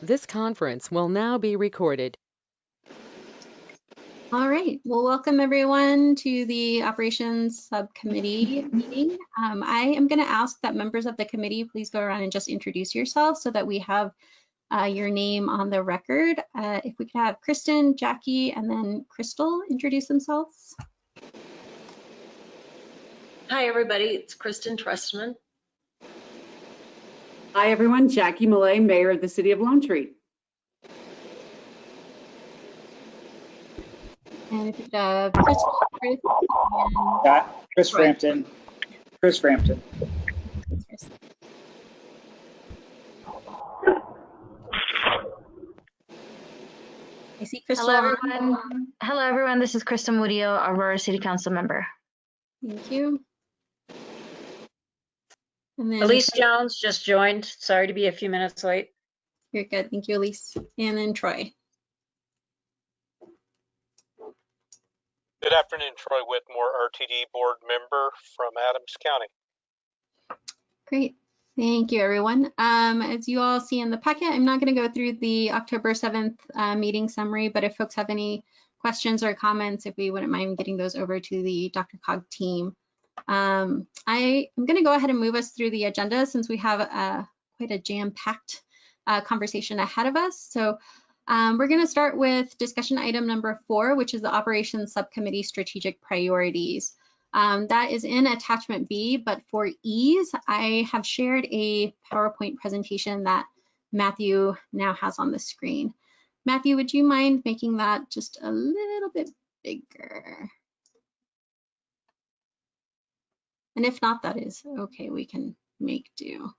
This conference will now be recorded. All right, well, welcome everyone to the Operations Subcommittee meeting. Um, I am going to ask that members of the committee please go around and just introduce yourself so that we have uh, your name on the record. Uh, if we could have Kristen, Jackie, and then Crystal introduce themselves. Hi, everybody. It's Kristen Trustman. Hi, everyone. Jackie Millet, Mayor of the City of Lone Tree. And if you could have Crystal, Chris, and Got Chris Right. Frampton. Chris Frampton. I see Crystal. Hello, everyone. Hello, everyone. This is Crystal Murillo, Aurora City Council member. Thank you. And then Elise Jones just joined. Sorry to be a few minutes late. You're good. Thank you, Elise. And then Troy. Good afternoon, Troy Whitmore, RTD Board Member from Adams County. Great. Thank you, everyone. Um, as you all see in the packet, I'm not going to go through the October 7th uh, meeting summary, but if folks have any questions or comments, if we wouldn't mind getting those over to the DRCOG team. Um, I am going to go ahead and move us through the agenda since we have uh, quite a jam-packed uh, conversation ahead of us. So um, we're going to start with discussion item number four, which is the Operations Subcommittee Strategic Priorities. Um, that is in attachment B, but for ease, I have shared a PowerPoint presentation that Matthew now has on the screen. Matthew, would you mind making that just a little bit bigger? And if not, that is okay, we can make do.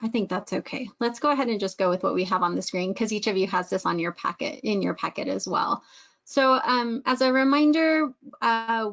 I think that's okay. Let's go ahead and just go with what we have on the screen because each of you has this on your packet, in your packet as well. So um, as a reminder, uh,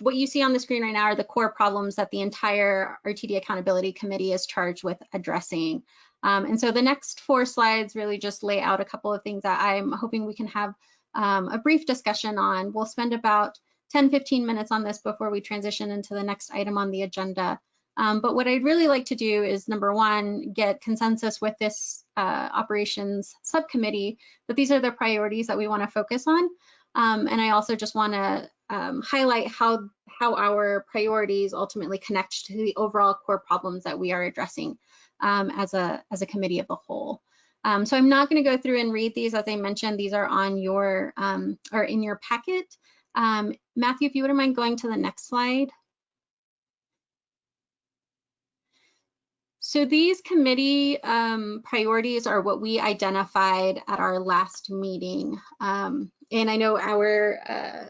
what you see on the screen right now are the core problems that the entire RTD Accountability Committee is charged with addressing. Um, and so the next four slides really just lay out a couple of things that I'm hoping we can have um, a brief discussion on. We'll spend about 10, 15 minutes on this before we transition into the next item on the agenda. Um, but what I'd really like to do is number one, get consensus with this uh, operations subcommittee that these are the priorities that we want to focus on. Um, and I also just want to um, highlight how, how our priorities ultimately connect to the overall core problems that we are addressing um, as, a, as a committee of the whole. Um, so I'm not going to go through and read these. As I mentioned, these are on your um, or in your packet. Um, Matthew, if you wouldn't mind going to the next slide. So these committee um, priorities are what we identified at our last meeting. Um, and I know our uh,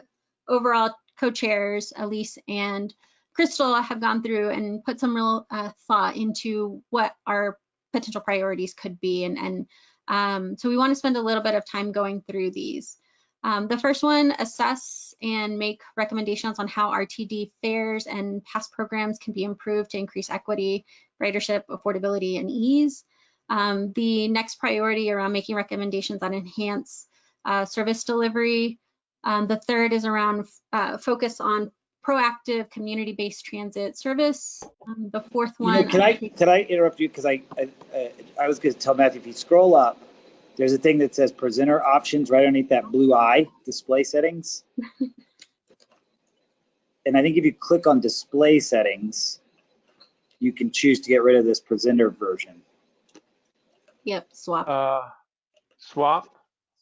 overall co-chairs, Elise and Crystal, have gone through and put some real uh, thought into what our potential priorities could be. And, and um, so we want to spend a little bit of time going through these. Um, the first one, assess and make recommendations on how RTD fares and past programs can be improved to increase equity, ridership, affordability, and ease. Um, the next priority around making recommendations on enhance uh, service delivery. Um, the third is around uh, focus on proactive community-based transit service. Um, the fourth You one. know, can I, can I interrupt you? Because I, I, I- I was going to tell Matthew, if you scroll up, there's a thing that says presenter options right underneath that blue eye, display settings. And I think if you click on display settings, you can choose to get rid of this presenter version. Yep, swap. Uh, swap.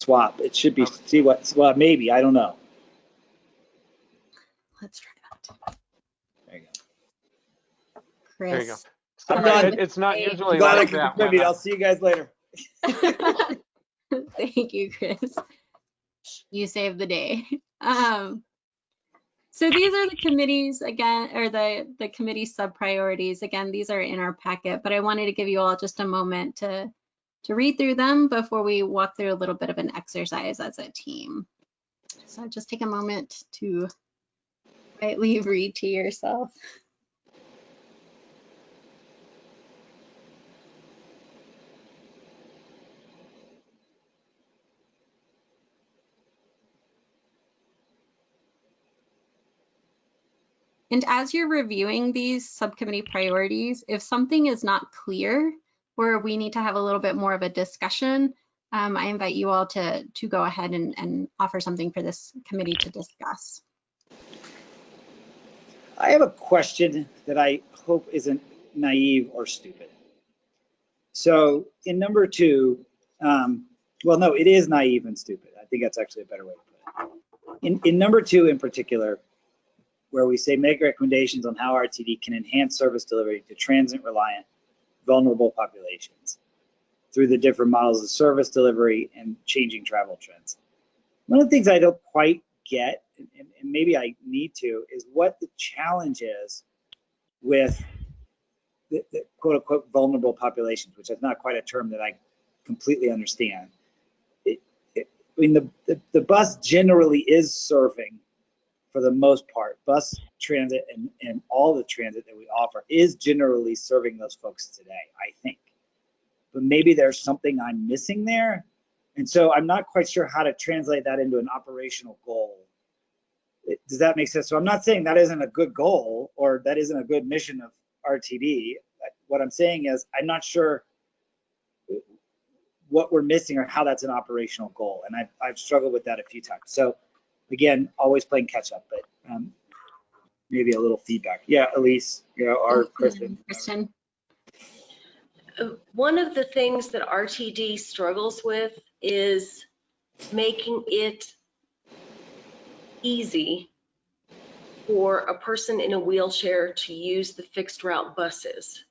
Swap, it should be, see what, well, maybe, I don't know. Let's try that. There you go. Chris. There you go. I'm So done. it- It's not usually Glad I like could that. contribute. when I- I'll see you guys later. Thank you, Chris. You saved the day. Um, so these are the committees again, or the, the committee sub priorities. Again, these are in our packet, but I wanted to give you all just a moment to, to read through them before we walk through a little bit of an exercise as a team. So just take a moment to quietly read to yourself. And as you're reviewing these subcommittee priorities, if something is not clear, or we need to have a little bit more of a discussion, um, I invite you all to, to go ahead and, and offer something for this committee to discuss. I have a question that I hope isn't naive or stupid. So in number two, um, well, no, it is naive and stupid. I think that's actually a better way to put it. In, in number two in particular, where we say make recommendations on how RTD can enhance service delivery to transit reliant vulnerable populations through the different models of service delivery and changing travel trends. One of the things I don't quite get, and, maybe I need to, is what the challenge is with the, the quote unquote vulnerable populations, which is not quite a term that I completely understand. It, it, I mean, the, the, the bus generally is serving, for the most part, bus transit and, and all the transit that we offer is generally serving those folks today, I think. But maybe there's something I'm missing there. And so I'm not quite sure how to translate that into an operational goal. Does that make sense? So I'm not saying that isn't a good goal or that isn't a good mission of RTD. What I'm saying is I'm not sure what we're missing or how that's an operational goal. And I've, I've struggled with that a few times. So again, always playing catch up, but um, maybe a little feedback. Yeah, Elise, you know, or Kristen. Kristen, Uh, One of the things that RTD struggles with is making it easy for a person in a wheelchair to use the fixed route buses.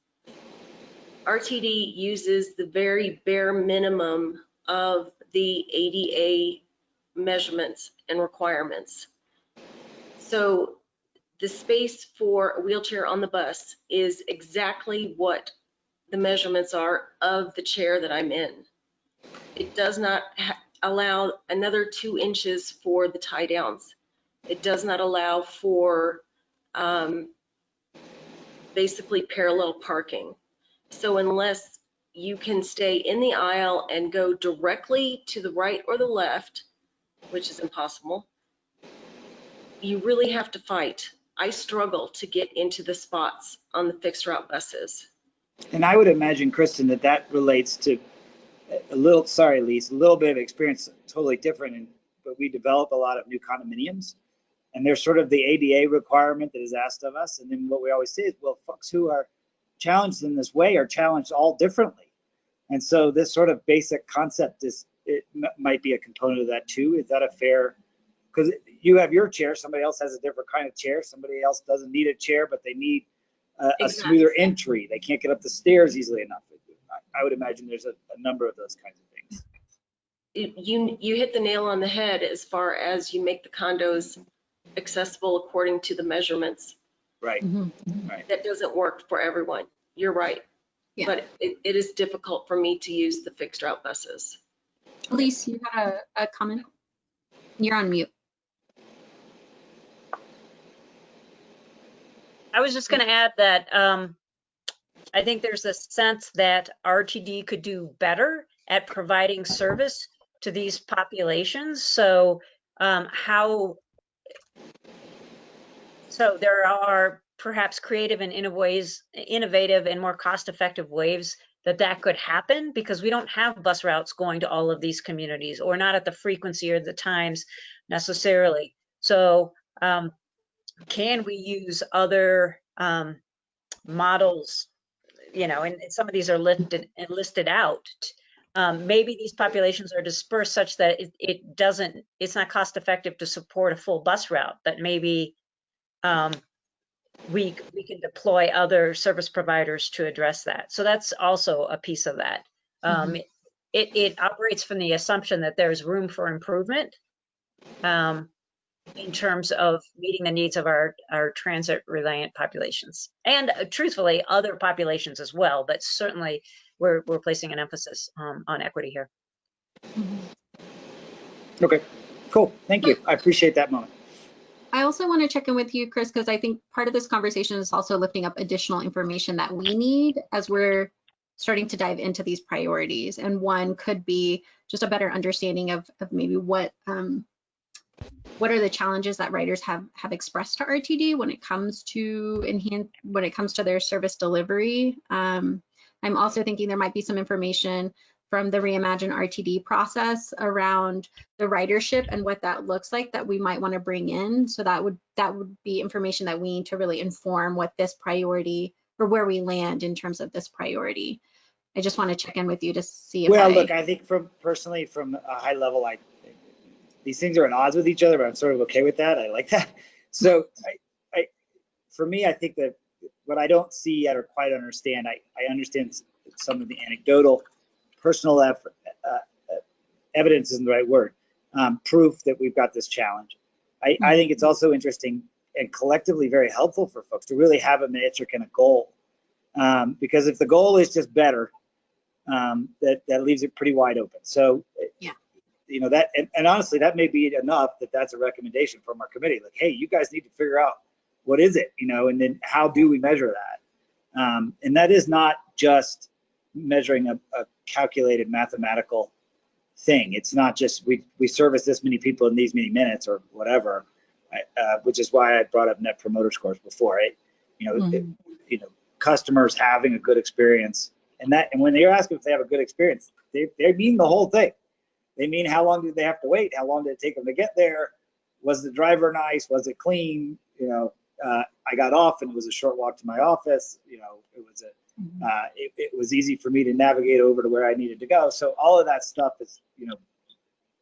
RTD uses the very bare minimum of the ADA measurements and requirements. So the space for a wheelchair on the bus is exactly what the measurements are of the chair that I'm in. It does not allow another two inches for the tie downs. It does not allow for um, basically parallel parking. So unless you can stay in the aisle and go directly to the right or the left, which is impossible, you really have to fight. I struggle to get into the spots on the fixed route buses. And I would imagine, Kristen, that that relates to a little, sorry, Elise, a little bit of experience, totally different. And, but we develop a lot of new condominiums and there's sort of the ADA requirement that is asked of us. And then what we always say is, well, folks who are challenged in this way are challenged all differently. And so this sort of basic concept is, it m- might be a component of that too. Is that a fair? Because you have your chair, somebody else has a different kind of chair, somebody else doesn't need a chair, but they need a, a Exactly. smoother entry. They can't get up the stairs easily enough. I, I would imagine there's a, a number of those kinds of things. you, you hit the nail on the head as far as you make the condos accessible according to the measurements. Right. Mhm. That doesn't work for everyone. You're right. Yeah. But it, it is difficult for me to use the fixed route buses. Elise, you had a, a comment? You're on mute. I was just going to add that um, I think there's a sense that RTD could do better at providing service to these populations. So um, how, so there are perhaps creative and innovative and more cost-effective ways that that could happen because we don't have bus routes going to all of these communities or not at the frequency or the times necessarily. So um, can we use other um, models? You know, and some of these are listed listed out. Um, maybe these populations are dispersed such that it, it doesn't, it's not cost effective to support a full bus route, but maybe um, we we can deploy other service providers to address that. So that's also a piece of that. Um, it, it operates from the assumption that there's room for improvement. Um, in terms of meeting the needs of our, our transit reliant populations and uh, truthfully other populations as well but certainly we're, we're placing an emphasis um, on equity here Okay, cool. Thank you. I appreciate that moment. I also want to check in with you, Chris, because I think part of this conversation is also lifting up additional information that we need as we're starting to dive into these priorities. And one could be just a better understanding of, of maybe what um, what are the challenges that writers have have expressed to RTD when it comes to enhance when it comes to their service delivery. Um, I'm also thinking there might be some information from the Reimagine RTD process around the ridership and what that looks like that we might want to bring in. So that would that would be information that we need to really inform what this priority or where we land in terms of this priority. I just want to check in with you to see if Well, I, look, I think from personally, from a high level, like these things are at odds with each other, but I'm sort of okay with that. I like that. So I, I, for me, I think that what I don't see yet or quite understand, I, I understand some of the anecdotal, personal effort, uh, uh, evidence isn't the right word, um, proof that we've got this challenge. I, I think it's also interesting and collectively very helpful for folks to really have a metric and a goal. Um, because if the goal is just better, um, that, that leaves it pretty wide open. So, Yeah. you know, that, and, and honestly, that may be enough that that's a recommendation from our committee. Like, hey, you guys need to figure out what is it, you know, and then how do we measure that? Um, and that is not just measuring a, a calculated mathematical thing. It's not just we, we service this many people in these many minutes or whatever, uh, which is why I brought up net promoter scores before. It, you know, it- you know, customers having a good experience and that, and when they're asking if they have a good experience, they, they mean the whole thing. They mean how long did they have to wait? How long did it take them to get there? Was the driver nice? Was it clean? You know, uh, I got off and it was a short walk to my office. You know, it was a, uh, it, it was easy for me to navigate over to where I needed to go. So all of that stuff is, you know,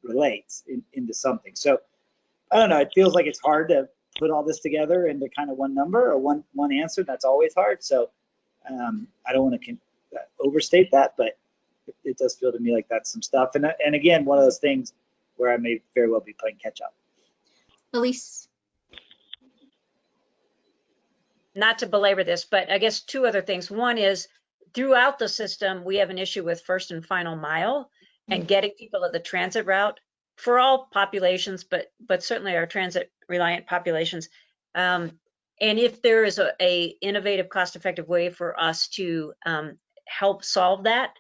relates in, into something. So I don't know. It feels like it's hard to put all this together into kind of one number or one one answer. That's always hard. So um, I don't want to uh, overstate that, but it, it does feel to me like that's some stuff. And and again, one of those things where I may very well be playing catch up. Elise. Not to belabor this, but I guess two other things. One is throughout the system, we have an issue with first and final mile and getting people at the transit route for all populations, but but certainly our transit reliant populations. Um, and if there is a, a innovative, cost-effective way for us to um, help solve that,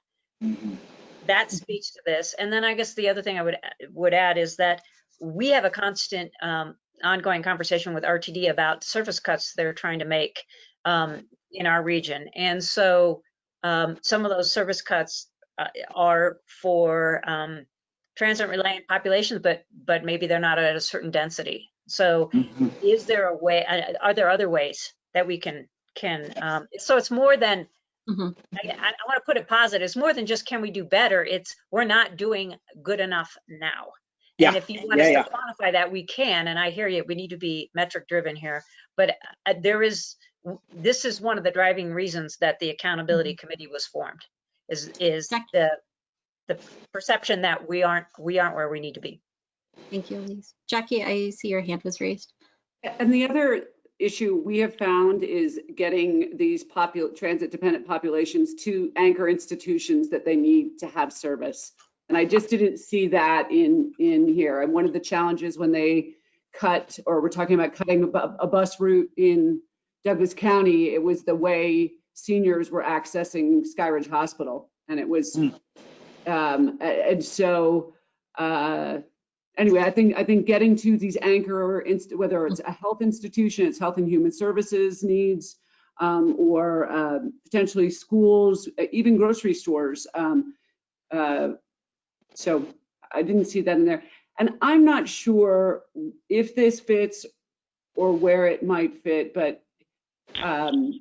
that speaks to this. And then I guess the other thing I would would add is that we have a constant um, ongoing conversation with RTD about surface cuts they're trying to make um, in our region. And so um, some of those service cuts uh, are for um, transit reliant populations, but but maybe they're not at a certain density. So is there a way, uh, are there other ways that we can can, um, so it's more than, Mhm. I, I want to put it positive, it's more than just can we do better? It's we're not doing good enough now. And Yeah, if you want yeah, us yeah. to quantify that, we can, and I hear you, we need to be metric driven here. But uh, there is, this is one of the driving reasons that the accountability committee was formed, is, is Jack- the, the perception that we aren't, we aren't where we need to be. Thank you, Elise. Jackie, I see your hand was raised. And the other issue we have found is getting these popul, transit dependent populations to anchor institutions that they need to have service. And I just didn't see that in, in here. And one of the challenges when they cut, or we're talking about cutting a, a bus route in Douglas County, it was the way seniors were accessing Skyridge Hospital. And it was, Hmm. um, and so, uh, anyway, I think, I think getting to these anchor, inst- whether it's a health institution, it's health and human services needs, um, or um, potentially schools, uh, even grocery stores. um, uh, So I didn't see that in there. And I'm not sure if this fits or where it might fit, but um,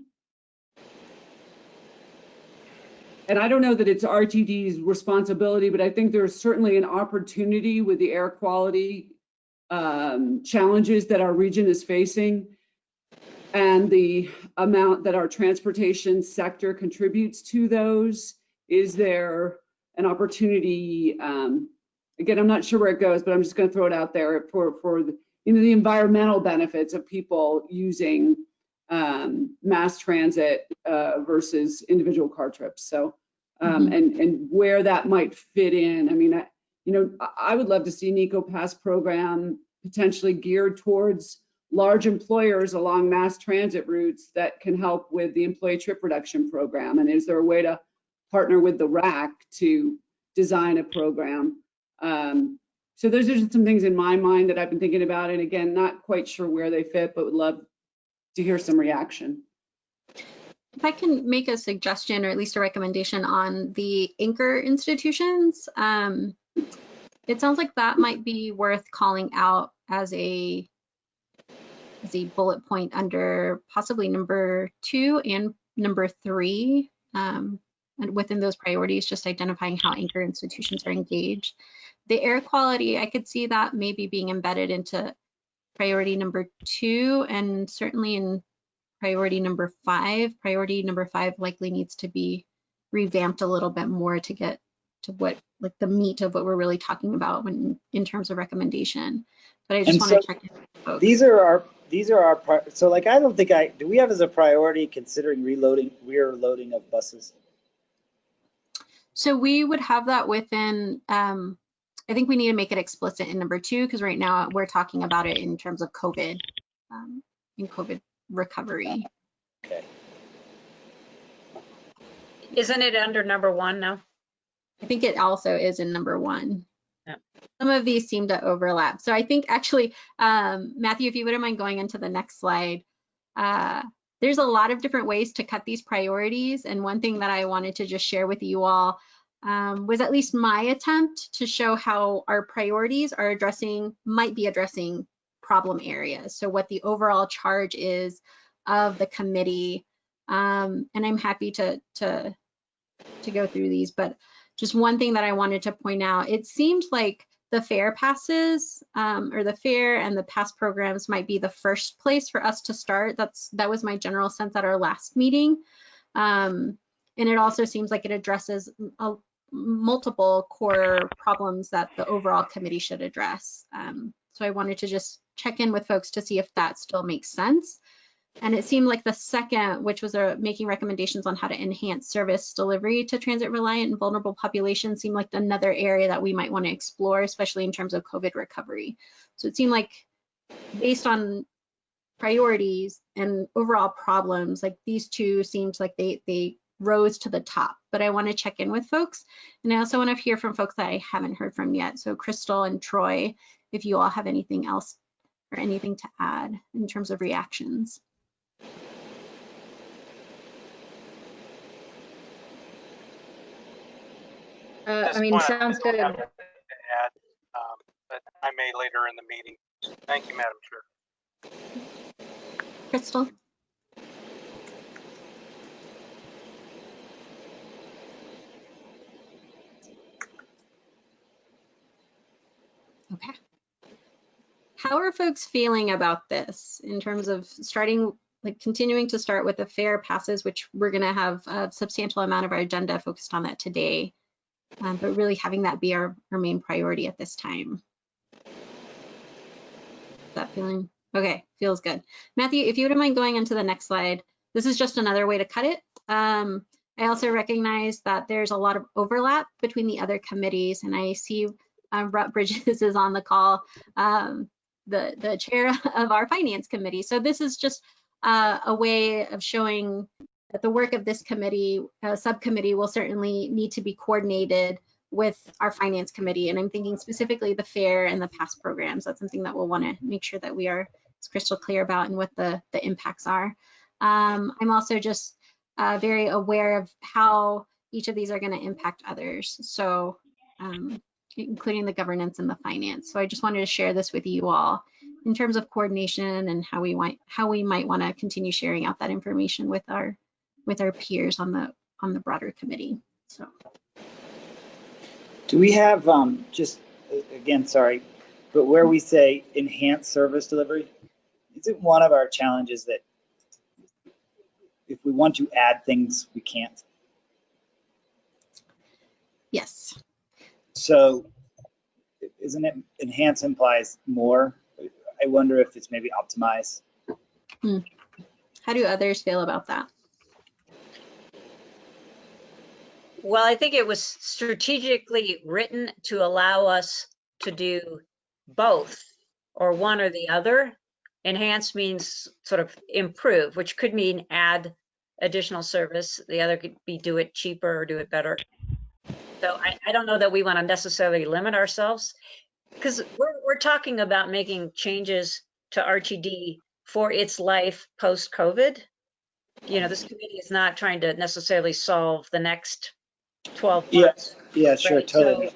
and I don't know that it's RTD's responsibility, but I think there's certainly an opportunity with the air quality um, challenges that our region is facing and the amount that our transportation sector contributes to those. Is there an opportunity? Um, again, I'm not sure where it goes, but I'm just going to throw it out there for for the, you know the environmental benefits of people using um, mass transit uh, versus individual car trips. So, um, and and where that might fit in. I mean, I, you know, I- I would love to see an EcoPass program potentially geared towards large employers along mass transit routes that can help with the employee trip reduction program. And is there a way to partner with the RAQC to design a program? Um, So those are just some things in my mind that I've been thinking about. And again, not quite sure where they fit, but would love to hear some reaction. If I can make a suggestion or at least a recommendation on the anchor institutions, um, it sounds like that might be worth calling out as a as a bullet point under possibly number two and number three. Um, and within those priorities, just identifying how anchor institutions are engaged. The air quality, I could see that maybe being embedded into priority number two and certainly in priority number five. Priority number five likely needs to be revamped a little bit more to get to what like the meat of what we're really talking about when in terms of recommendation. But I just want to so check in with folks. These are our, these are our, so like, I don't think I, do we have as a priority considering reloading, rear loading of buses? So we would have that within, um, I think we need to make it explicit in number two, because right now we're talking about it in terms of COVID, um, in COVID recovery. Okay. Isn't it under number one now? I think it also is in number one. Yeah. Some of these seem to overlap. So I think actually, um, Matthew, if you wouldn't mind going into the next slide, uh, there's a lot of different ways to cut these priorities. And one thing that I wanted to just share with you all um, was at least my attempt to show how our priorities are addressing, might be addressing problem areas. So what the overall charge is of the committee. Um, and I'm happy to, to, to go through these, but just one thing that I wanted to point out, it seemed like the fare passes um, or the fare and the pass programs might be the first place for us to start. That's that was my general sense at our last meeting. Um, and it also seems like it addresses a, multiple core problems that the overall committee should address. Um, so I wanted to just check in with folks to see if that still makes sense. And it seemed like the second, which was making recommendations on how to enhance service delivery to transit reliant and vulnerable populations, seemed like another area that we might want to explore, especially in terms of COVID recovery. So it seemed like based on priorities and overall problems, like these two seemed like they, they rose to the top, but I want to check in with folks. And I also want to hear from folks that I haven't heard from yet. So Crystal and Troy, if you all have anything else or anything to add in terms of reactions. Uh, I mean, sounds don't good. to add, um, But I may later in the meeting. Thank you, Madam Chair. Crystal? Okay. How are folks feeling about this in terms of starting, like continuing to start with the fare passes, which we're going to have a substantial amount of our agenda focused on that today, um, but really having that be our, our main priority at this time? That feeling? Okay, feels good. Matthew, if you wouldn't mind going into the next slide, this is just another way to cut it. Um, I also recognize that there's a lot of overlap between the other committees, and I see uh, Rutt Bridges is on the call, um, the, the chair of our finance committee. So this is just uh, a way of showing that the work of this committee, uh, subcommittee will certainly need to be coordinated with our finance committee. And I'm thinking specifically the fare and the past programs. That's something that we'll want to make sure that we are crystal clear about and what the, the impacts are. Um, I'm also just uh, very aware of how each of these are going to impact others. So um, including the governance and the finance. So I just wanted to share this with you all in terms of coordination and how we want how we might want to continue sharing out that information with our with our peers on the on the broader committee. So Do we have, um, just, again, sorry, but where we say enhance service delivery, is it one of our challenges that if we want to add things, we can't? yes, So isn't it enhance implies more? I wonder if it's maybe optimize. Hmm. how do others feel about that? Well, I think it was strategically written to allow us to do both or one or the other. Enhance means sort of improve, which could mean add additional service. The other could be do it cheaper or do it better. So I, I don't know that we want to necessarily limit ourselves. Because we're, we're talking about making changes to RTD for its life post-COVID. You know, this committee is not trying to necessarily solve the next 12 Yeah. months. Yeah, sure, Right, totally. so-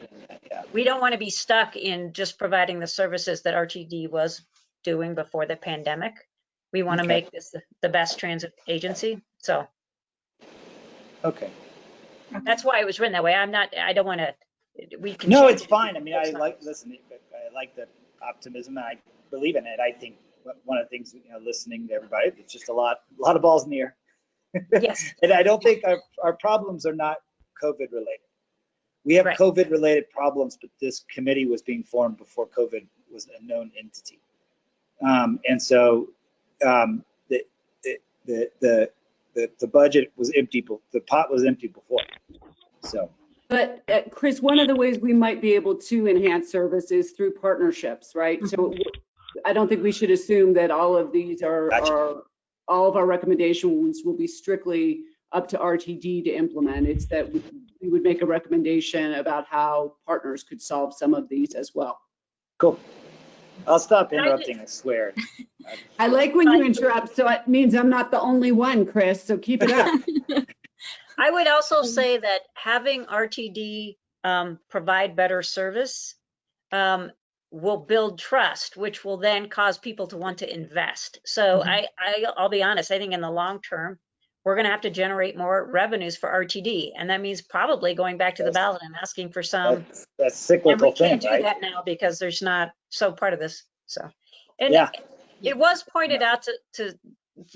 Yeah. We don't want to be stuck in just providing the services that RTD was doing before the pandemic. We want to Okay. make this the- the best transit agency. So Okay. that's why it was written that way. I'm not, I don't want to, we can. No, it's it. fine. I mean, I like, listen, I like the optimism and I believe in it. I think one of the things, you know, listening to everybody, it's just a lot, a lot of balls in the air. Yes, And I don't think our, our problems are not COVID related. We have Right. COVID related problems, but this committee was being formed before COVID was a known entity. Um, and so, um, the, the, the, the, the, budget was empty, the pot was empty before. So, But uh, Chris, one of the ways we might be able to enhance service is through partnerships, right? So I don't think we should assume that all of these are, Gotcha. are, all of our recommendations will be strictly up to RTD to implement. It's that we we would make a recommendation about how partners could solve some of these as well. cool. I'll stop And I interrupting, I swear. I like when you interrupt, so it means I'm not the only one, Chris, so keep it up. I would also say that having RTD um, provide better service um, will build trust, which will then cause people to want to invest. So I, I, I'll be honest, I think in the long term, we're going to have to generate more revenues for RTD. And that means probably going back to the ballot and asking for some. That's, that's cyclical thing, can't do right? that now because there's not, so part of this, so. And Yeah. it was pointed out to, to,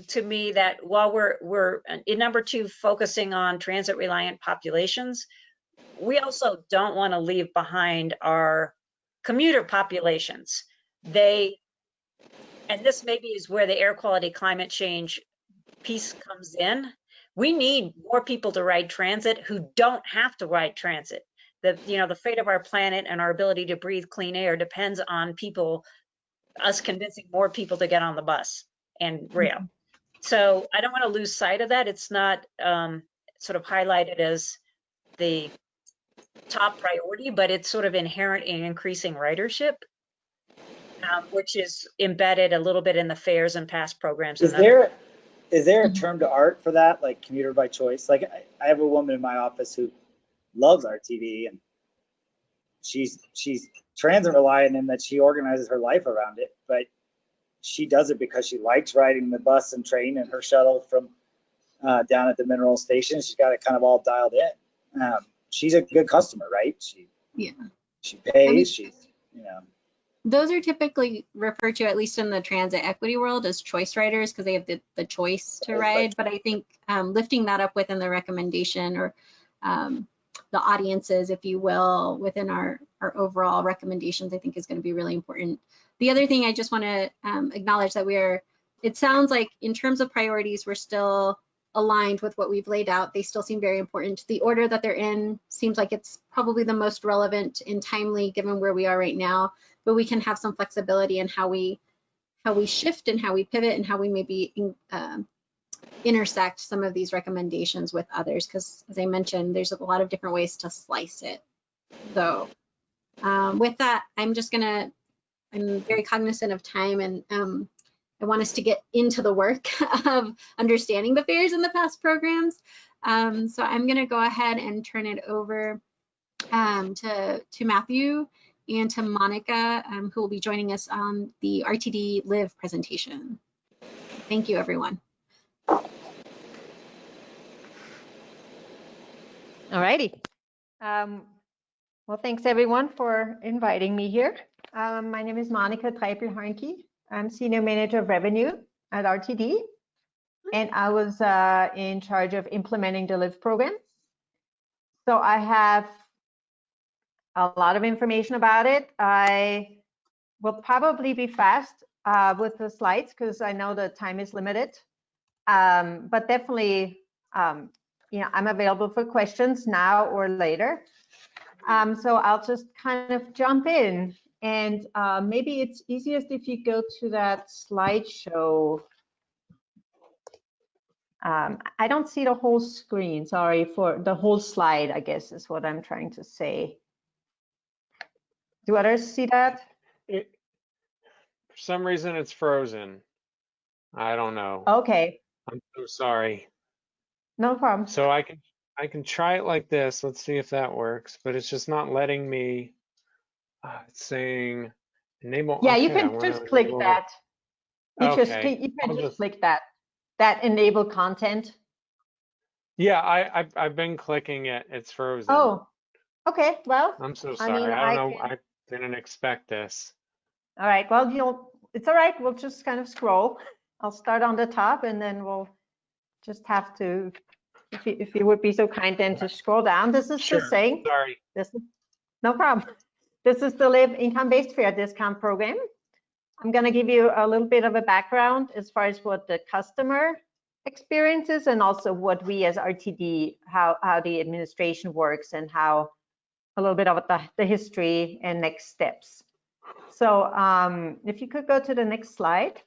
to me that while we're, we're uh, in number two, focusing on transit reliant populations, we also don't want to leave behind our commuter populations. They, and this maybe is where the air quality climate change piece comes in. We need more people to ride transit who don't have to ride transit. The, you know, the fate of our planet and our ability to breathe clean air depends on people, us convincing more people to get on the bus and rail. So I don't want to lose sight of that. It's not um, sort of highlighted as the top priority, but it's sort of inherent in increasing ridership, um, which is embedded a little bit in the fares and pass programs. Is and other- there, is there a term to art for that, like commuter by choice? Like, I, I have a woman in my office who loves RTD and she's, she's transit reliant in that she organizes her life around it, but she does it because she likes riding the bus and train and her shuttle from uh, down at the mineral station. She's got it kind of all dialed in. Um, she's a good customer, right? She, Yeah. she pays, she's, you know, Those are typically referred to, at least in the transit equity world, as choice riders because they have the, the choice to ride. But I think um, lifting that up within the recommendation or um, the audiences, if you will, within our, our overall recommendations, I think is going to be really important. The other thing I just want to um, acknowledge that we are, it sounds like in terms of priorities, we're still aligned with what we've laid out. They still seem very important. The order that they're in seems like it's probably the most relevant and timely given where we are right now but we can have some flexibility in how we how we shift and how we pivot and how we maybe um, intersect some of these recommendations with others because as i mentioned there's a lot of different ways to slice it so um, with that i'm just gonna i'm very cognizant of time and um, i want us to get into the work of understanding the fares in the past programs um, so i'm gonna go ahead and turn it over um, to to matthew and to Monica, um, who will be joining us on the RTD Live presentation. Thank you, everyone. All righty. Um, well, thanks everyone for inviting me here. Um, my name is Monica Treipel-Harnke. I'm Senior Manager of Revenue at RTD. And I was uh, in charge of implementing the LIVE program. So I have a lot of information about it. I will probably be fast uh, with the slides because I know the time is limited. Um, but definitely, um, you know, I'm available for questions now or later. Um, so I'll just kind of jump in and uh, maybe it's easiest if you go to that slideshow. Um, I don't see the whole screen, sorry for the whole slide, I guess is what I'm trying to say. Do others see that? It, for some reason, it's frozen. I don't know. Okay, I'm so sorry. no problem. So I can I can try it like this. Let's see if that works. But it's just not letting me. Uh, it's saying enable. Yeah, you okay, I can just click enable- that. You just, click- you can just just- click that, that enable content. Yeah, I I've, I've been clicking it. It's frozen. Oh, okay, well, I'm so I sorry. mean, I I don't know. can- I didn't expect this. all right, well, you'll, it's all right, we'll just kind of scroll. I'll start on the top and then we'll just have to, if you, if you would be so kind then to scroll down. This is Sure. the same. Sorry. This is, no problem. This is the Live Income-Based Fare Discount Program. I'm going to give you a little bit of a background as far as what the customer experiences and also what we as RTD, how, how the administration works and how a little bit of the, the history and next steps. So um, if you could go to the next slide.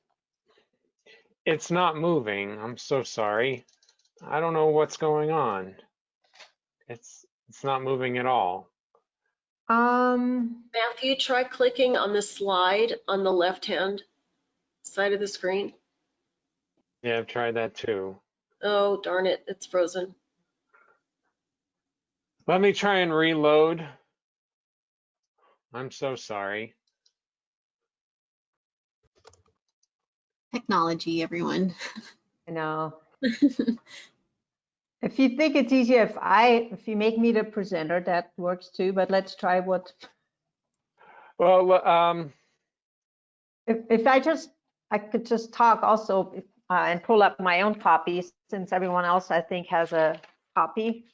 It's not moving. I'm so sorry. I don't know what's going on. It's it's not moving at all. Um, Matthew, try clicking on the slide on the left-hand side of the screen. Yeah, I've tried that too. Oh, darn it, it's frozen. Let me try and reload. I'm so sorry. Technology, everyone. I know. If you think it's easier if I, if you make me the presenter, that works too, but let's try what, Well, um, if, if I just, I could just talk also if- uh, and pull up my own copy since everyone else I think has a copy.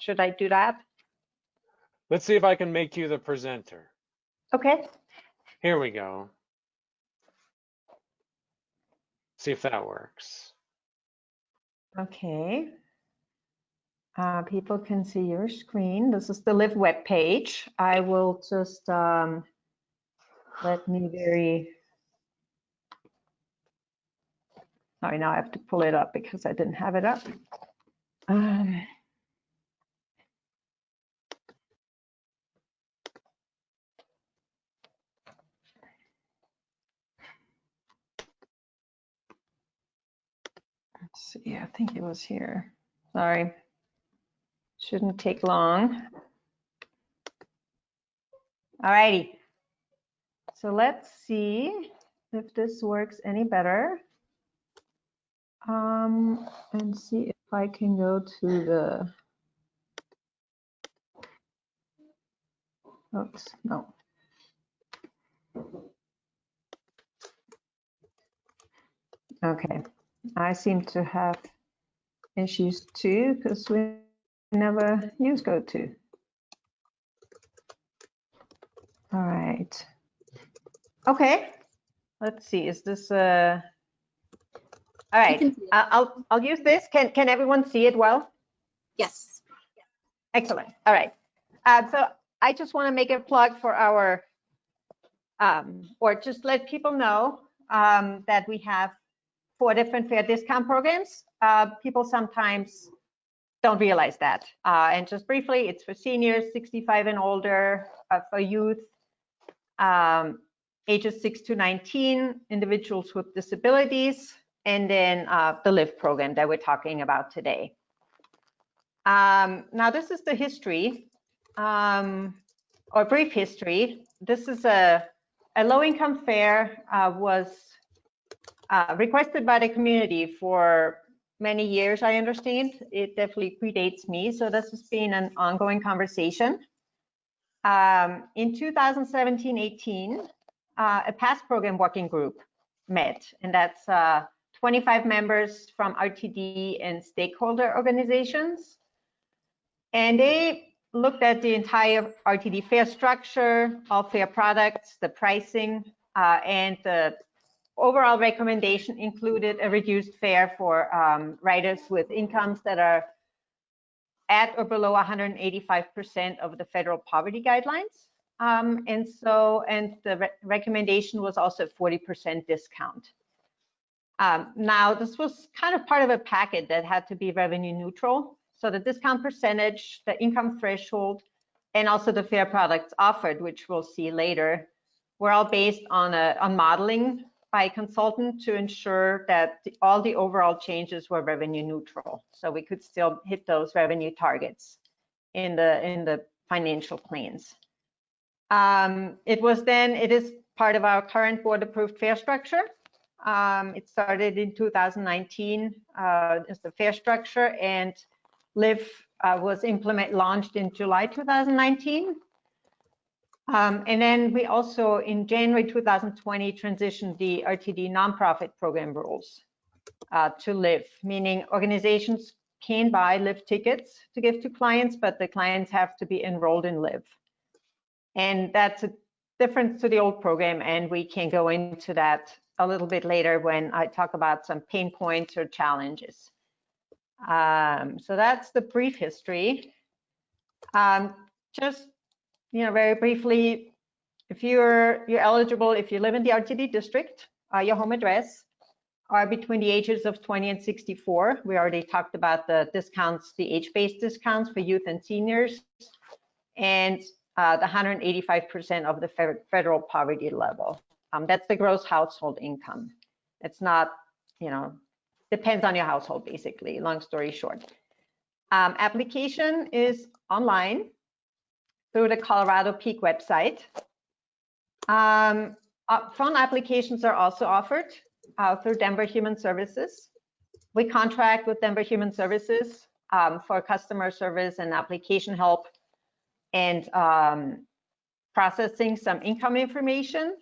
Should I do that? let's see if I can make you the presenter. Okay, Here we go. See if that works. okay. Uh, people can see your screen. This is the Live web page. I will just, um, let me very, sorry, now I have to pull it up because I didn't have it up. Um, Let's see, I think it was here. Sorry. Shouldn't take long. All righty. So let's see if this works any better. Um, and see if I can go to the. Oops, no. Okay, I seem to have issues too because we never use GoTo. All right. Okay, let's see, is this uh All right, can see it. I- I'll, I'll use this. Can, can everyone see it well? Yes. Excellent. All right. Uh, so I just want to make a plug for our, um, or just let people know um, that we have four different fare discount programs. Uh, people sometimes don't realize that. Uh, and just briefly, it's for seniors 65 and older, uh, for youth, um, ages 6 to 19, individuals with disabilities, and then uh, the LIVE program that we're talking about today. Um, now, this is the history, um, or brief history. This is a, a low-income fare uh, was uh, requested by the community for many years, I understand. It definitely predates me, so this has been an ongoing conversation. Um, in 2017-18, uh, a past program working group met, and that's uh, 25 members from RTD and stakeholder organizations. And they looked at the entire RTD fare structure, all fare products, the pricing, uh, and the overall recommendation included a reduced fare for um, riders with incomes that are at or below 185% of the federal poverty guidelines. Um, and so, and the re recommendation was also a 40% discount. Um, now, this was kind of part of a packet that had to be revenue neutral. So the discount percentage, the income threshold, and also the fare products offered, which we'll see later, were all based on a on modeling by consultant to ensure that the, all the overall changes were revenue neutral. So we could still hit those revenue targets in the in the financial plans. Um, it was then, it is part of our current board approved fare structure. Um, it started in 2019 uh, as the fare structure and LIV uh, was implement launched in July 2019. Um, and then we also in January 2020 transitioned the RTD nonprofit program rules uh, to LIV, meaning organizations can buy LIV tickets to give to clients, but the clients have to be enrolled in LIV. And that's a difference to the old program, and we can go into that a little bit later when I talk about some pain points or challenges. Um, so that's the brief history. Um, just, you know, very briefly, if you're you're eligible, if you live in the RTD district, uh, your home address are between the ages of 20 and 64. We already talked about the discounts, the age-based discounts for youth and seniors, and uh, the 185% of the federal poverty level. Um, that's the gross household income. It's not, you know, depends on your household basically, long story short. Um, application is online through the Colorado PEAK website. Um, uh, phone applications are also offered uh, through Denver Human Services. We contract with Denver Human Services um, for customer service and application help and um, processing some income information.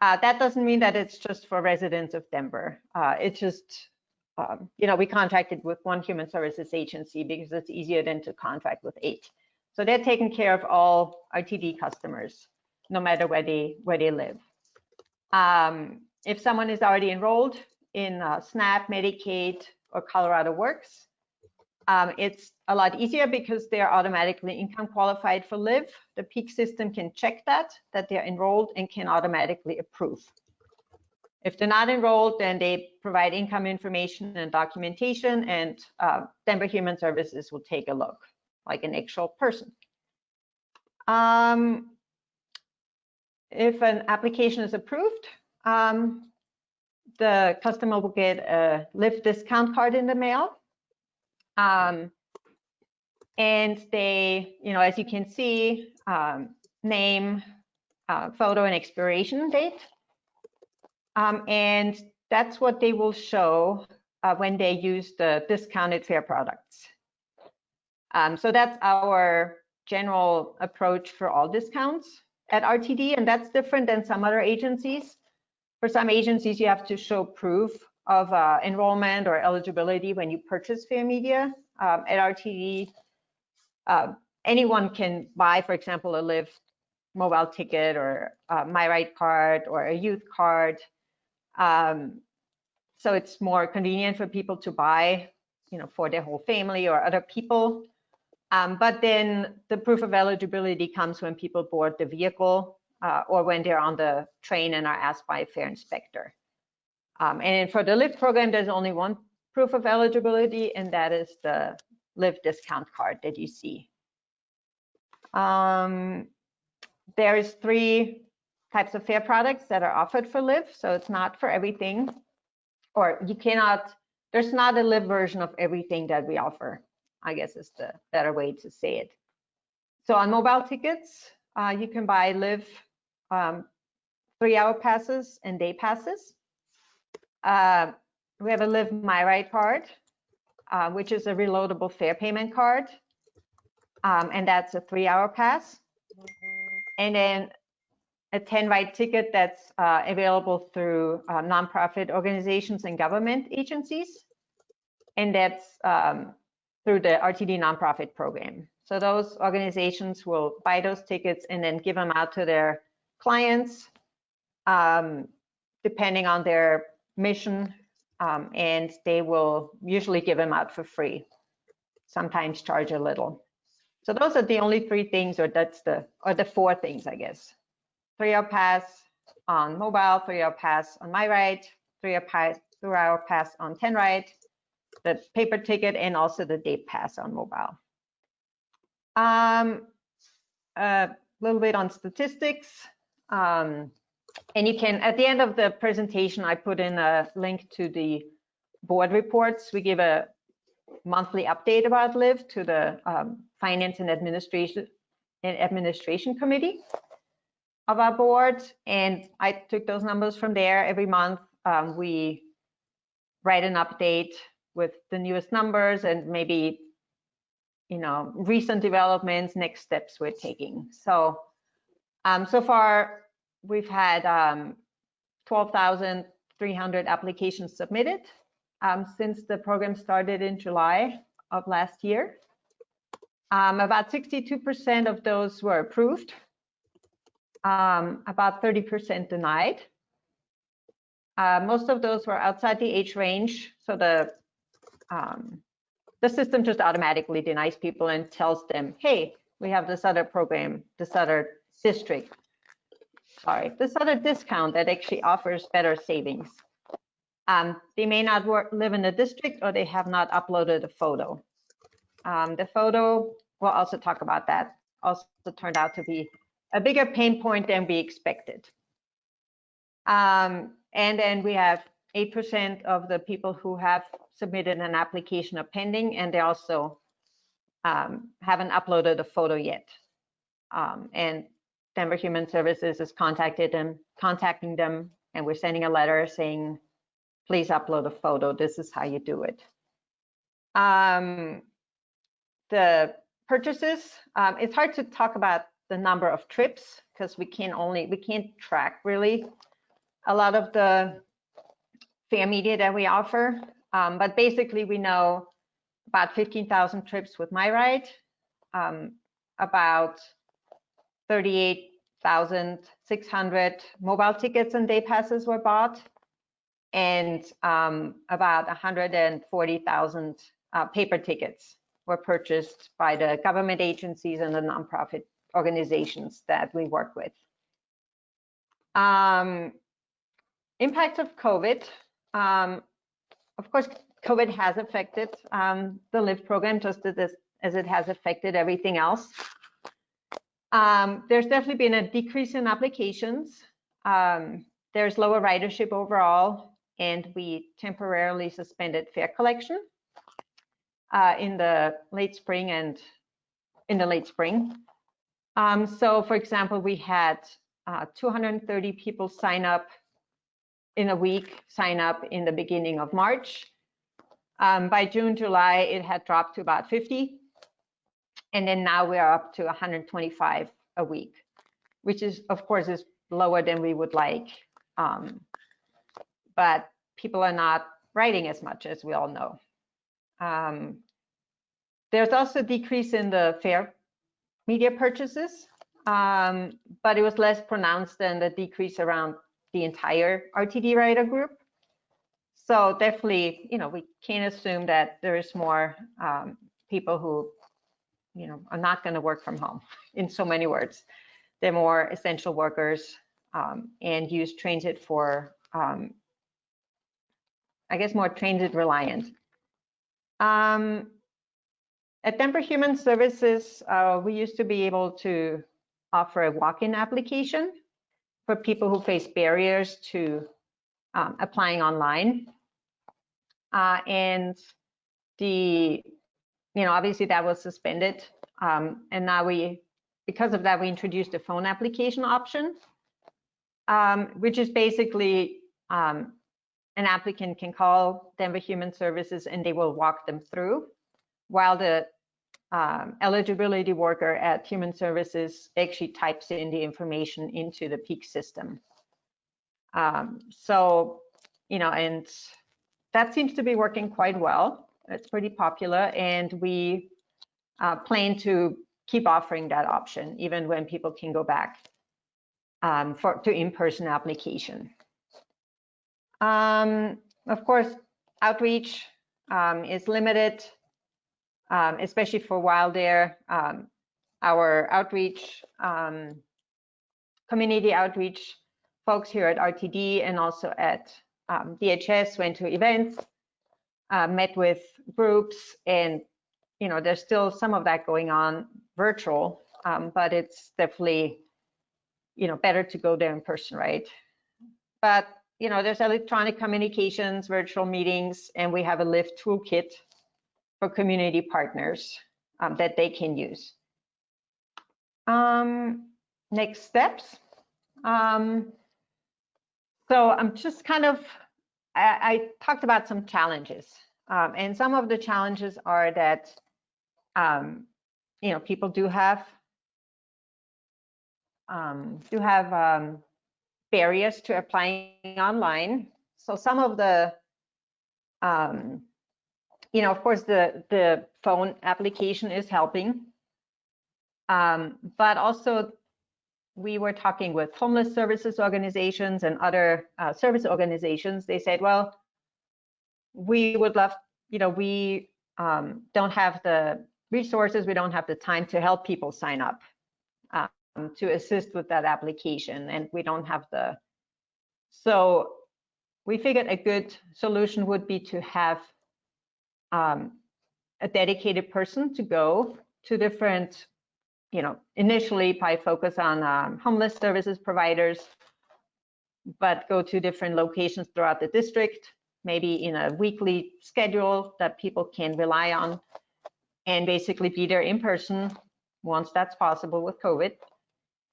Uh, that doesn't mean that it's just for residents of Denver. Uh, it's just, um, you know, we contracted with one human services agency because it's easier than to contract with eight. So they're taking care of all RTD customers, no matter where they where they live. Um, if someone is already enrolled in uh, SNAP, Medicaid, or Colorado Works, um, it's a lot easier because they're automatically income qualified for live. The PEAK system can check that, that they're enrolled and can automatically approve. If they're not enrolled, then they provide income information and documentation and uh, Denver Human Services will take a look like an actual person. Um, if an application is approved, um, the customer will get a LIV discount card in the mail. Um, and they, you know, as you can see, um, name, uh, photo, and expiration date. Um, and that's what they will show uh, when they use the discounted fare products. Um, so that's our general approach for all discounts at RTD, and that's different than some other agencies. For some agencies, you have to show proof of uh, enrollment or eligibility when you purchase Fare Media. Um, at RTD, uh, anyone can buy, for example, a LIV mobile ticket or a MyRide card or a youth card. Um, so it's more convenient for people to buy, you know, for their whole family or other people. Um, but then the proof of eligibility comes when people board the vehicle uh, or when they're on the train and are asked by a fare inspector. Um, and for the LIV program, there's only one proof of eligibility, and that is the LIV discount card that you see. Um, there is three types of fare products that are offered for LIV, so it's not for everything, or you cannot, there's not a LIV version of everything that we offer, I guess is the better way to say it. So on mobile tickets, uh, you can buy LIV um, three hour passes and day passes. Uh, we have a LIV my ride card, uh, which is a reloadable fare payment card. Um, and that's a three hour pass. And then a 10 ride ticket that's uh, available through uh, nonprofit organizations and government agencies. And that's um, through the RTD nonprofit program. So those organizations will buy those tickets and then give them out to their clients, um, depending on their mission, um, and they will usually give them out for free, sometimes charge a little. So those are the only three things, or that's the, or the four things, I guess. Three-hour pass on mobile, three-hour pass on MyRide, three-hour pass, three-hour pass on 10Ride, the paper ticket, and also the day pass on mobile. Um, a little bit on statistics. Um, and you can, at the end of the presentation, I put in a link to the board reports. We give a monthly update about LIV to the um, Finance and Administration and Administration Committee of our board. And I took those numbers from there. Every month, um, we write an update with the newest numbers and maybe, you know, recent developments, next steps we're taking. So, um, so far, we've had um, 12,300 applications submitted um, since the program started in July of last year. Um, about 62% of those were approved, um, about 30% denied. Uh, most of those were outside the age range, so the um, the system just automatically denies people and tells them, hey, we have this other program, this other district, sorry, this other discount that actually offers better savings. Um, they may not work, live in the district or they have not uploaded a photo. Um, the photo, we'll also talk about that, also turned out to be a bigger pain point than we expected. Um, and then we have 8% of the people who have submitted an application are pending, and they also um, haven't uploaded a photo yet. Um, and Denver Human Services has contacted them, contacting them, and we're sending a letter saying, please upload a photo. This is how you do it. Um, the purchases, um, it's hard to talk about the number of trips because we can only, we can't track really a lot of the fare media that we offer. Um, but basically we know about 15,000 trips with MyRide, um, about 38,600 mobile tickets and day passes were bought, and um, about 140,000 uh, paper tickets were purchased by the government agencies and the nonprofit organizations that we work with. Um, impact of COVID. Um, of course, COVID has affected um, the LIV program just as, as it has affected everything else. Um, there's definitely been a decrease in applications. Um, there's lower ridership overall, and we temporarily suspended fare collection uh, in the late spring and in the late spring. Um, so, for example, we had uh, 230 people sign up in a week, sign up in the beginning of March. Um, by June, July, it had dropped to about 50. And then now we are up to 125 a week, which is, of course, is lower than we would like. Um, but people are not riding as much as we all know. Um, there's also a decrease in the fare media purchases, um, but it was less pronounced than the decrease around the entire RTD rider group. So definitely, you know, we can't assume that there is more um, people who, you know, are not going to work from home in so many words. They're more essential workers um, and use transit for, um, I guess, more transit reliant. Um, at Denver Human Services, uh, we used to be able to offer a walk-in application for people who face barriers to um, applying online. Uh, and the, you know, obviously that was suspended. Um, and now we, because of that, we introduced a phone application option, um, which is basically um, an applicant can call Denver Human Services and they will walk them through while the um, eligibility worker at Human Services actually types in the information into the PEAK system. Um, so, you know, and that seems to be working quite well. It's pretty popular, and we uh, plan to keep offering that option even when people can go back um, for to in-person application. Um, of course, outreach um, is limited um, especially for Wildair. Um, our outreach, um, community outreach folks here at RTD and also at um, DHS went to events, uh, met with groups, and you know there's still some of that going on virtual um, but it's definitely, you know, better to go there in person, right? But, you know, there's electronic communications, virtual meetings, and we have a Lift toolkit for community partners um, that they can use. Um, next steps. Um, so I'm just kind of, I, I talked about some challenges. Um, and some of the challenges are that, um, you know, people do have, um, do have barriers to applying online. So some of the, um, you know, of course, the, the phone application is helping. Um, but also we were talking with homeless services organizations and other uh, service organizations. They said, well, we would love, you know, we um, don't have the resources, we don't have the time to help people sign up um, to assist with that application, and we don't have the. So we figured a good solution would be to have um, a dedicated person to go to different you know, initially probably focus on um, homeless services providers, but go to different locations throughout the district, maybe in a weekly schedule that people can rely on, and basically be there in person once that's possible with COVID,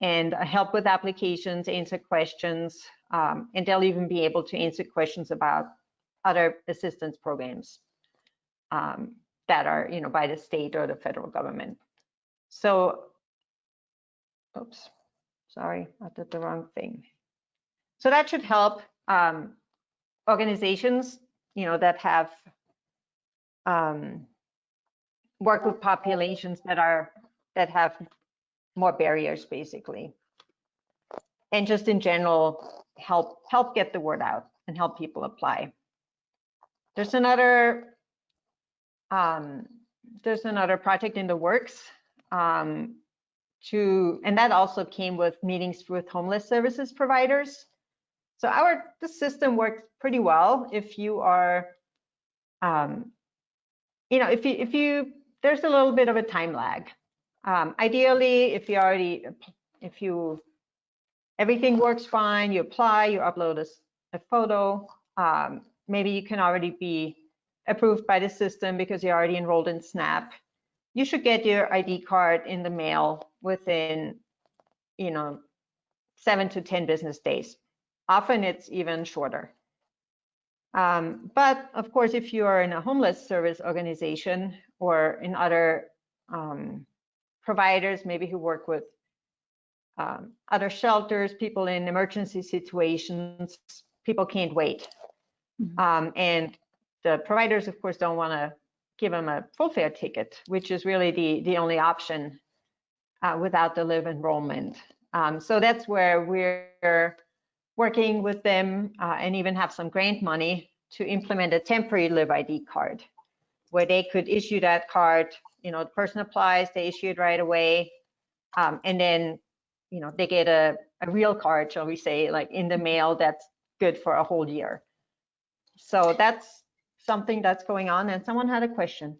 and uh, help with applications, answer questions, um, and they'll even be able to answer questions about other assistance programs um, that are, you know, by the state or the federal government. So, oops, sorry, I did the wrong thing. So that should help um, organizations, you know, that have um, work with populations that are that have more barriers, basically, and just in general help help get the word out and help people apply. There's another um, there's another project in the works um, to, and that also came with meetings with homeless services providers. So our the system works pretty well if you are, um, you know, if you if you there's a little bit of a time lag. Um, ideally, if you already if you everything works fine, you apply, you upload a, a photo, um, maybe you can already be approved by the system because you're already enrolled in SNAP you should get your ID card in the mail within, you know, seven to 10 business days. Often it's even shorter. Um, but of course, if you are in a homeless service organization or in other um, providers, maybe who work with um, other shelters, people in emergency situations, people can't wait. Mm -hmm. and the providers, of course, don't want to give them a full fare ticket, which is really the, the only option uh, without the LIV enrollment. Um, so that's where we're working with them uh, and even have some grant money to implement a temporary LIV ID card where they could issue that card, you know, the person applies, they issue it right away. Um, and then, you know, they get a, a real card, shall we say, like in the mail that's good for a whole year. So that's something that's going on and someone had a question.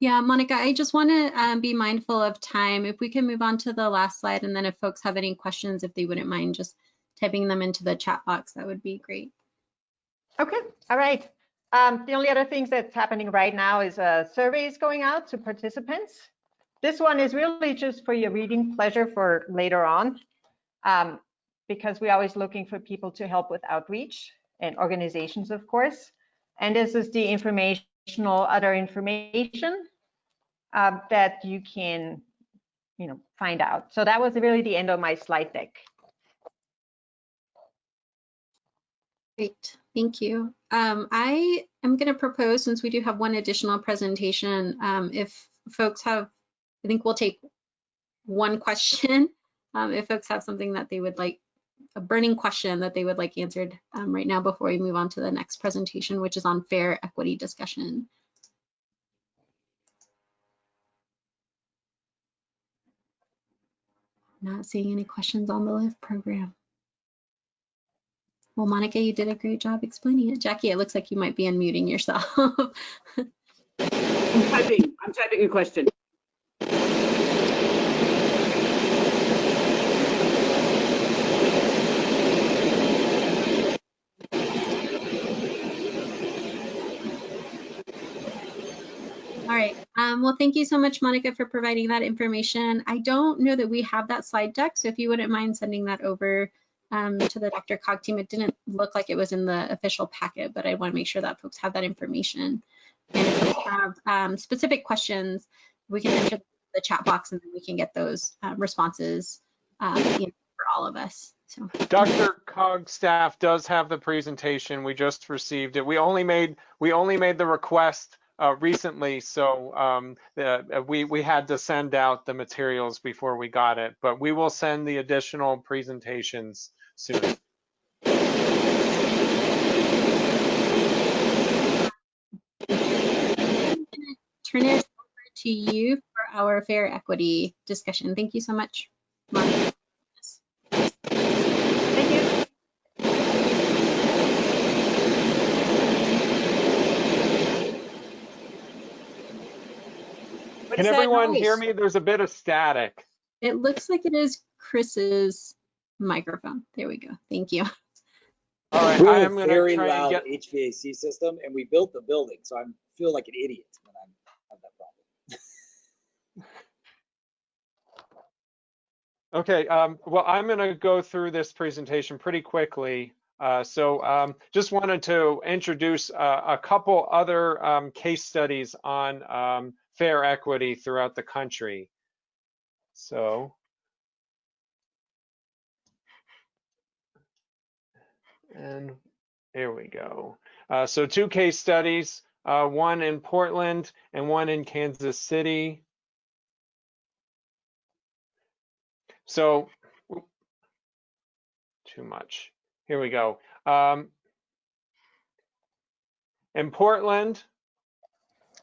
Yeah, Monica, I just want to um, be mindful of time. If we can move on to the last slide, and then if folks have any questions, if they wouldn't mind just typing them into the chat box, that would be great. Okay, all right. Um, the only other things that's happening right now is a survey is going out to participants. This one is really just for your reading pleasure for later on, um, because we're always looking for people to help with outreach and organizations, of course. And this is the informational other information uh, that you can, you know, find out. So that was really the end of my slide deck. Great, thank you. Um, I am going to propose, since we do have one additional presentation, um, if folks have, I think we'll take one question. Um, if folks have something that they would like a burning question that they would like answered um, right now before we move on to the next presentation, which is on fare equity discussion. Not seeing any questions on the LIV program. Well, Monica, you did a great job explaining it. Jackie, it looks like you might be unmuting yourself. I'm typing, I'm typing a question. Um, well, thank you so much, Monica, for providing that information. I don't know that we have that slide deck, so if you wouldn't mind sending that over um, to the DRCOG team. It didn't look like it was in the official packet, but I want to make sure that folks have that information. And if you have um, specific questions, we can enter the chat box and then we can get those uh, responses um, you know, for all of us. So. Dr. Cog staff does have the presentation. We just received it. We only made we only made the request uh, recently, so um, the, we we had to send out the materials before we got it. But we will send the additional presentations soon. Turn it over to you for our fare equity discussion. Thank you so much. Monica. Can is that everyone hear me? There's a bit of static. It looks like it is Chris's microphone. There we go. Thank you. All right, We I have am a going to very try and loud get. HVAC system and we built the building, so I feel like an idiot when I have that problem. Okay, um, well, I'm going to go through this presentation pretty quickly. Uh, so um, just wanted to introduce uh, a couple other um, case studies on um, fare equity throughout the country. So. And here we go. Uh, so two case studies, uh, one in Portland and one in Kansas City. So too much. Here we go. Um, in Portland,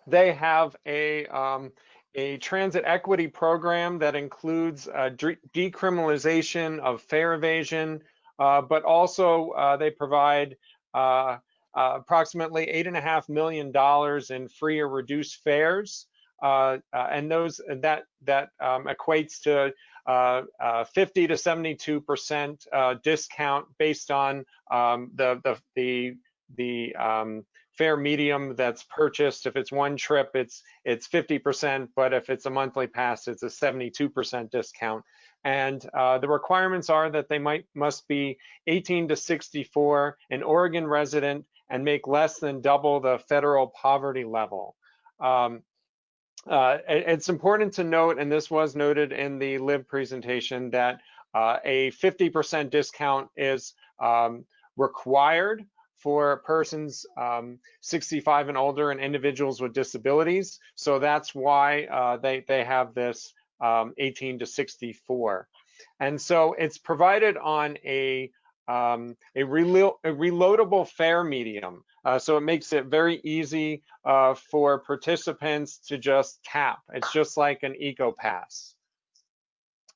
they have a um, a transit equity program that includes uh, decriminalization of fare evasion, uh, but also uh, they provide uh, uh, approximately eight and a half million dollars in free or reduced fares, uh, and those that that um, equates to uh, uh, 50 to 72 percent discount based on um, the the the the um, fare medium that's purchased. If it's one trip, it's it's 50 percent, but if it's a monthly pass, it's a 72 percent discount. And uh, the requirements are that they might must be 18 to 64, an Oregon resident, and make less than double the federal poverty level. Um, uh, it's important to note, and this was noted in the LIV presentation, that uh, a 50% discount is um, required for persons um, 65 and older and individuals with disabilities. So that's why uh, they, they have this um, 18 to 64. And so it's provided on a, um, a, relo a reloadable fare medium. Uh, so it makes it very easy uh, for participants to just tap. It's just like an Eco Pass.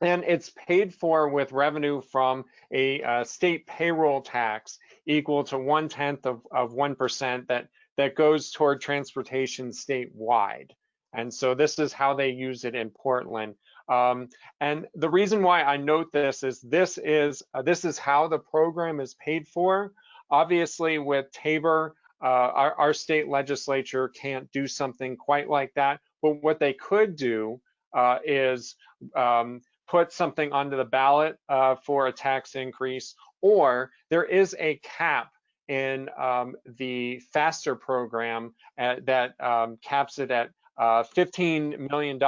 And it's paid for with revenue from a uh, state payroll tax equal to one tenth of, of 1% that, that goes toward transportation statewide. And so this is how they use it in Portland. Um, and the reason why I note this is this is uh, this is how the program is paid for. Obviously, with TABOR, uh, our, our state legislature can't do something quite like that. But what they could do uh, is um, put something onto the ballot uh, for a tax increase, or there is a cap in um, the FASTER program at, that um, caps it at uh, $15 million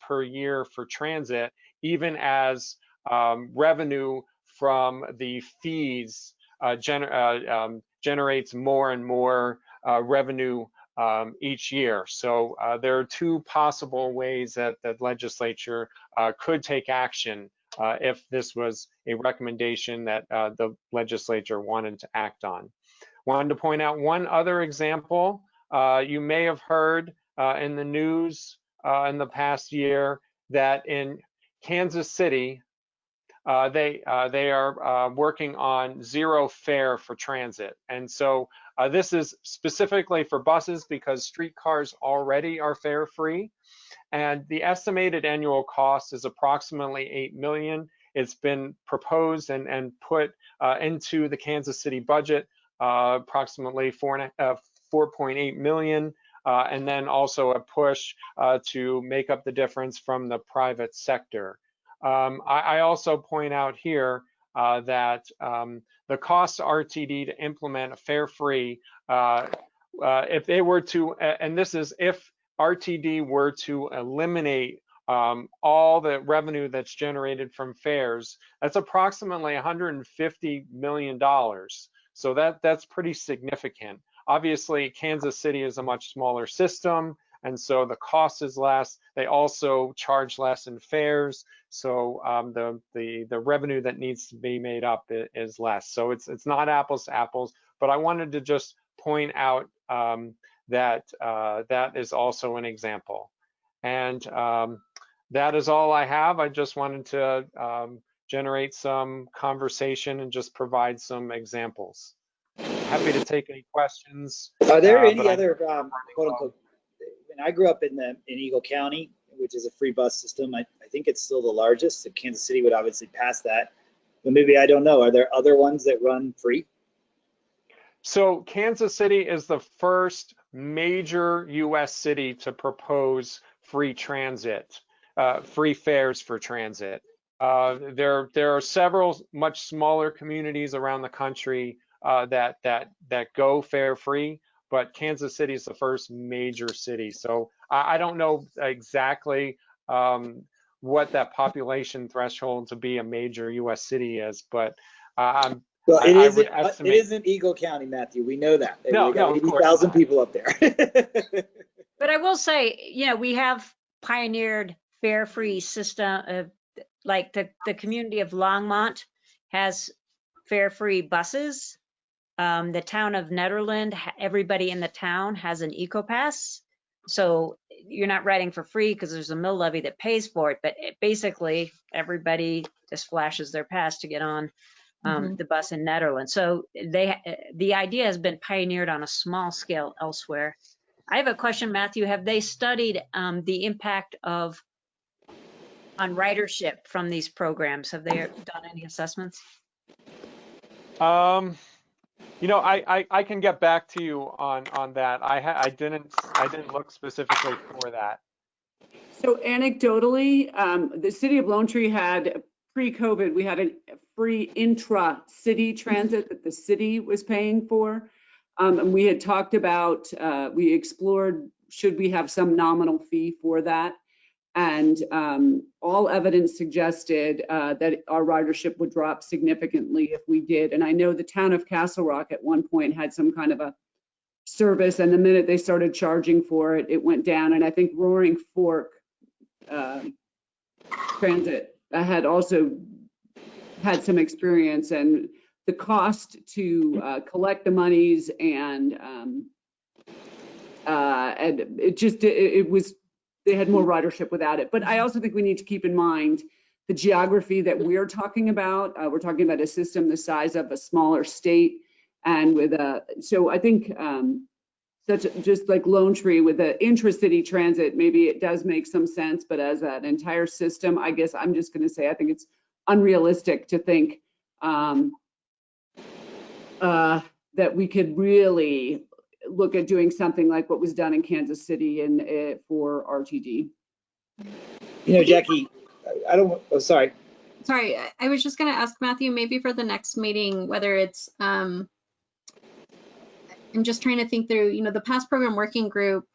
per year for transit, even as um, revenue from the fees uh, gener uh, um, generates more and more uh, revenue um, each year. So uh, there are two possible ways that the legislature uh, could take action uh, if this was a recommendation that uh, the legislature wanted to act on. Wanted to point out one other example. Uh, you may have heard uh, in the news in the past year that in Kansas City, uh, they uh, they are uh, working on zero fare for transit, and so uh, this is specifically for buses because streetcars already are fare free, and the estimated annual cost is approximately eight million. It's been proposed and and put uh, into the Kansas City budget approximately four and a- uh, 4.8 million. and then also a push to make up the difference from the private sector. Um, I, I, also point out here uh, that um, the cost to RTD to implement a fare free, uh, uh, if they were to, and this is if RTD were to eliminate um, all the revenue that's generated from fares, that's approximately 150 million dollars. So that that's pretty significant. Obviously, Kansas City is a much smaller system, and so the cost is less. They also charge less in fares, so um, the the the revenue that needs to be made up is less. So it's it's not apples to apples. But I wanted to just point out um, that uh, that is also an example. And um, that is all I have. I just wanted to um, generate some conversation and just provide some examples. Happy to take any questions. Are there uh, any other um, quote unquote? When I grew up in the in Eagle County, which is a free bus system, I, I think it's still the largest. So Kansas City would obviously pass that, but maybe I don't know. Are there other ones that run free? So Kansas City is the first major U.S. city to propose free transit, uh, free fares for transit. Uh, there, there are several much smaller communities around the country uh, that that that go fare free, but Kansas City is the first major city. So I, I don't know exactly um, what that population threshold to be a major U.S. city is, but uh, I'm well, it I, isn't. I estimate... It isn't Eagle County, Matthew. We know that. No, we got no, eighty thousand people up there. but I will say, you know, we have pioneered fare-free system. Uh, like the the community of Longmont has fare-free buses. Um, the town of Nederland, everybody in the town has an EcoPass. So you're not riding for free because there's a mill levy that pays for it, but it, basically everybody just flashes their pass to get on um, mm-hmm. the bus in Nederland. So they the idea has been pioneered on a small scale elsewhere. I have a question, Matthew. Have they studied um, the impact of on ridership from these programs? Have they done any assessments? Um, you know, I, I, I can get back to you on on that. I I didn't I didn't look specifically for that. So anecdotally, um, the city of Lone Tree had pre-COVID, we had a free intra-city transit that the city was paying for. Um, and we had talked about, uh, we explored, should we have some nominal fee for that? And um, all evidence suggested uh, that our ridership would drop significantly if we did. And I know the town of Castle Rock at one point had some kind of a service, and the minute they started charging for it, it went down. And I think Roaring Fork uh, Transit had also had some experience and the cost to uh, collect the monies and um, uh, and it just it, it, was they had more ridership without it. But I also think we need to keep in mind the geography that we're talking about. Uh, we're talking about a system the size of a smaller state, and with a so I think um, such a, just like Lone Tree with the intra-city transit, maybe it does make some sense, but as an entire system, I guess I'm just going to say I think it's unrealistic to think um, uh, that we could really look at doing something like what was done in Kansas City and uh, for RTD. You know, Jackie, I don't. Oh, sorry. Sorry, I was just going to ask Matthew maybe for the next meeting whether it's um, I'm just trying to think through, you know, the pass program working group,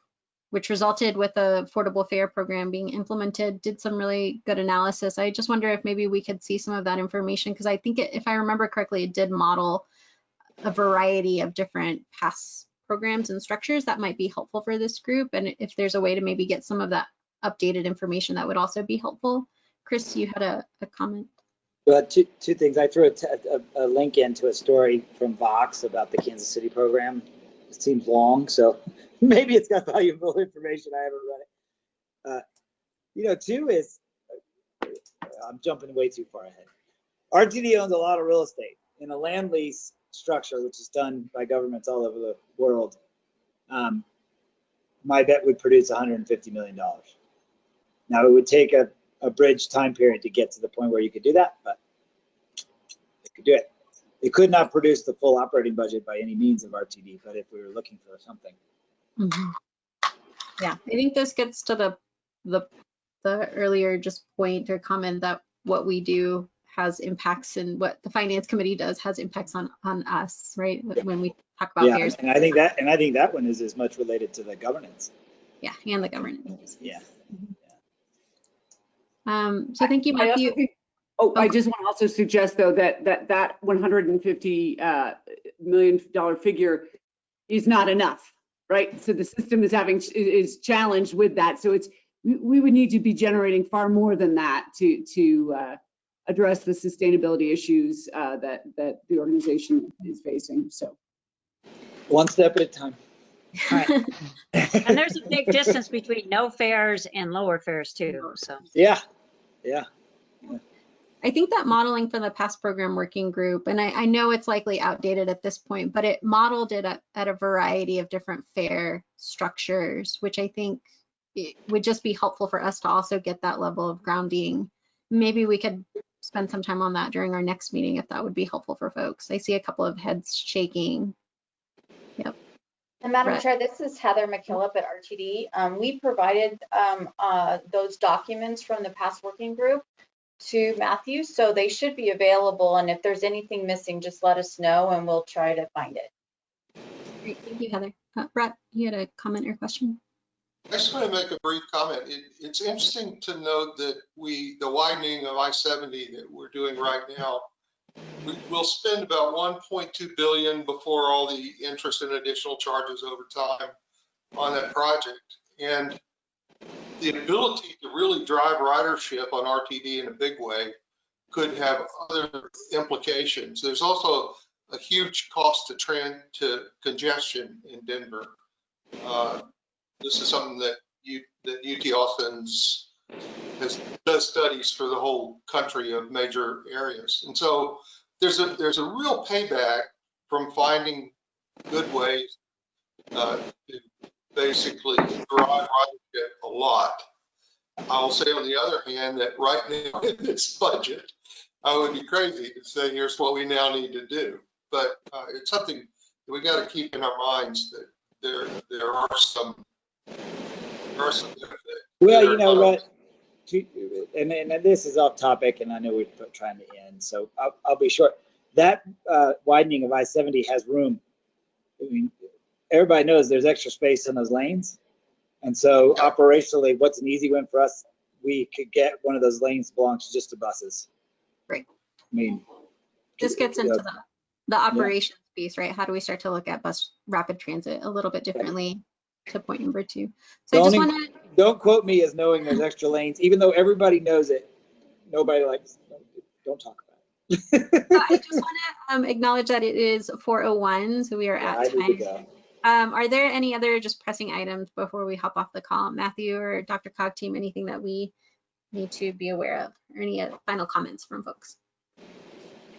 which resulted with the affordable fare program being implemented, did some really good analysis. I just wonder if maybe we could see some of that information because I think it, if I remember correctly, it did model a variety of different pass programs and structures that might be helpful for this group. And if there's a way to maybe get some of that updated information, that would also be helpful. Chris, you had a, a comment. Well, two, two things. I threw a, link into a story from Vox about the Kansas City program. It seems long, so maybe it's got valuable information. I haven't read it. Uh, you know, two is, I'm jumping way too far ahead. RTD owns a lot of real estate in a land lease structure, which is done by governments all over the world. Um, my bet would produce $150 million. Now, it would take a a bridge time period to get to the point where you could do that, but they could do it. It could not produce the full operating budget by any means of RTD, but if we were looking for something. Mm -hmm. Yeah, I think this gets to the, the, the earlier just point or comment that what we do has impacts and what the finance committee does has impacts on, on us, right? When we talk about Yeah, fares, and I think that, and I think that one is as much related to the governance. yeah, and the governance. Yeah. Um, so thank you, I also Matthew. think- Oh, I just want to also suggest though that, that, that 150 uh, million dollar figure is not enough, right? So the system is having, is challenged with that. So it's, we, we would need to be generating far more than that to, to uh, address the sustainability issues uh, that, that the organization is facing, so. One step at a time. And there's a big distance between no fares and lower fares too, so. Yeah, yeah. I think that modeling for the pass program working group, and I, I know it's likely outdated at this point, but it modeled it at, at a variety of different fare structures, which I think it would just be helpful for us to also get that level of grounding. Maybe we could spend some time on that during our next meeting if that would be helpful for folks. I see a couple of heads shaking. Yep. And Madam Right. Chair, this is Heather McKillop at RTD. Um, we provided, um, uh, those documents from the pass working group to Matthew, so they should be available. And if there's anything missing, just let us know and we'll try to find it. Great, thank you, Heather. Uh, Brett, you had a comment or question? I just want to make a brief comment. It, it's interesting to note that we, the widening of I-70 that we're doing right now, we will spend about 1.2 billion before all the interest and additional charges over time on that project. And the ability to really drive ridership on RTD in a big way could have other implications. There's also a huge cost to trend to congestion in Denver. Uh, this is something that you, that UT Austin's has, does studies for the whole country of major areas. And so there's a, there's a real payback from finding good ways uh, to basically drive ridership a lot. I'll say on the other hand, that right now in this budget, I would be crazy to say, here's what we now need to do. But uh, it's something we got to keep in our minds that there, there are some, there are some benefits. Well, you know what? To- And, and this is off topic and I know we're trying to end, so I'll, I'll be short. That uh, widening of I-70 has room. I mean, everybody knows there's extra space in those lanes. And so operationally, what's an easy win for us? We could get one of those lanes belongs just to buses. Great. I mean. This gets you into know, the, the operations piece, right? How do we start to look at bus rapid transit a little bit differently to point number two? So I just Don't want to, Don't quote me as knowing there's extra lanes, even though everybody knows it. Nobody likes, don't talk about it. I just want to um, acknowledge that it is 4:01, so we are Yeah, at time. go. Um, Are there any other just pressing items before we hop off the call? Matthew or DRCOG team, anything that we need to be aware of? Or any uh, final comments from folks?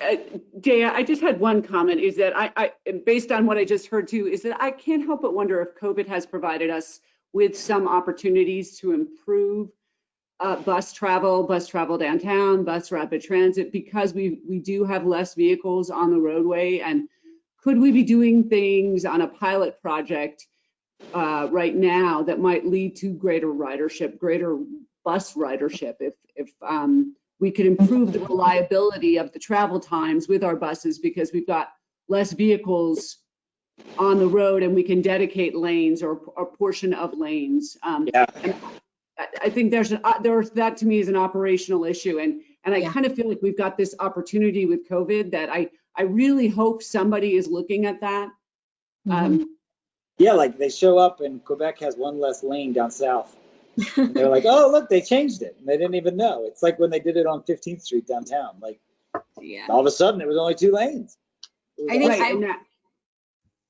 Uh, Dea, I just had one comment, is that I, I, based on what I just heard too, is that I can't help but wonder if COVID has provided us with some opportunities to improve uh, bus travel, bus travel downtown, bus rapid transit, because we, we do have less vehicles on the roadway. And could we be doing things on a pilot project uh, right now that might lead to greater ridership, greater bus ridership if, if um, we could improve the reliability of the travel times with our buses because we've got less vehicles on the road and we can dedicate lanes or a portion of lanes. Um, Yeah. I, I think there's, an- uh, there's, that to me is an operational issue and, and I Yeah. kind of feel like we've got this opportunity with COVID that I, I really hope somebody is looking at that. Um, Yeah, like they show up and Quebec has one less lane down south. And they're like, oh, look, they changed it. And they didn't even know. It's like when they did it on 15th Street downtown. Like Yeah. all of a sudden it was only two lanes. I think right, I-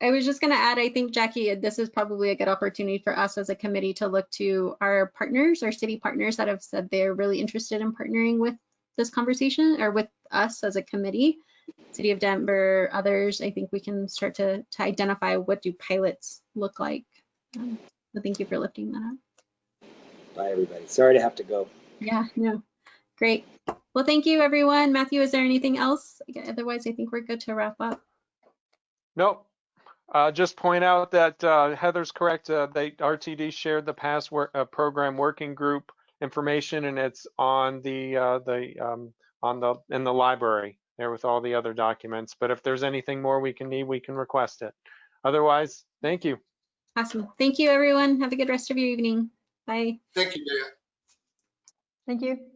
I was just going to add, I think, Jackie, this is probably a good opportunity for us as a committee to look to our partners, our city partners that have said they're really interested in partnering with this conversation or with us as a committee. City of Denver, others, I think we can start to, to identify what do pilots look like. Um, So thank you for lifting that up. Bye, everybody. Sorry to have to go. Yeah, no, great. Well, thank you, everyone. Matthew, is there anything else? Otherwise, I think we're good to wrap up. Nope. Uh, just point out that uh, Heather's correct. Uh, they RTD shared the pass work, uh, program working group information, and it's on the uh, the um, on the in the library there with all the other documents. But if there's anything more we can need, we can request it. Otherwise, thank you. Awesome. Thank you, everyone. Have a good rest of your evening. Bye. Thank you, Dan. Thank you.